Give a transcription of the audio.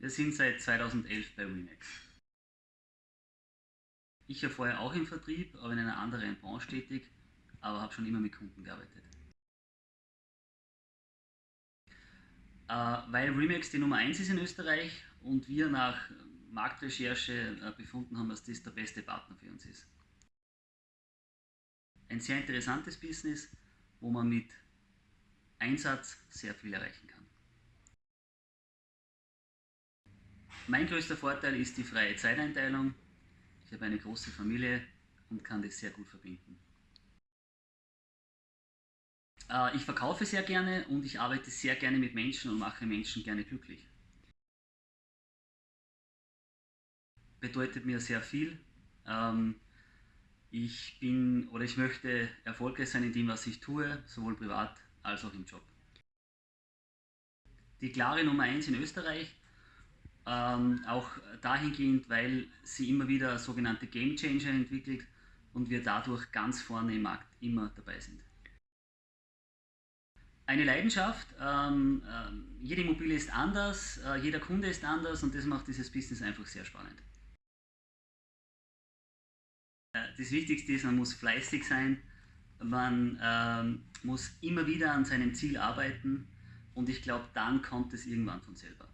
Wir sind seit 2011 bei Remax. Ich war vorher auch im Vertrieb, aber in einer anderen Branche tätig, aber habe schon immer mit Kunden gearbeitet. Äh, weil Remax die Nummer 1 ist in Österreich und wir nach Marktrecherche äh, befunden haben, dass das der beste Partner für uns ist. Ein sehr interessantes Business, wo man mit Einsatz sehr viel erreichen kann. Mein größter Vorteil ist die freie Zeiteinteilung. Ich habe eine große Familie und kann das sehr gut verbinden. Äh, ich verkaufe sehr gerne und ich arbeite sehr gerne mit Menschen und mache Menschen gerne glücklich. Bedeutet mir sehr viel. Ähm, ich bin oder ich möchte erfolgreich sein in dem, was ich tue, sowohl privat als auch im Job. Die klare Nummer 1 in Österreich, ähm, auch dahingehend, weil sie immer wieder sogenannte Game Changer entwickelt und wir dadurch ganz vorne im Markt immer dabei sind. Eine Leidenschaft, ähm, äh, jede Immobilie ist anders, äh, jeder Kunde ist anders und das macht dieses Business einfach sehr spannend. Äh, das Wichtigste ist, man muss fleißig sein, man ähm, muss immer wieder an seinem Ziel arbeiten und ich glaube, dann kommt es irgendwann von selber.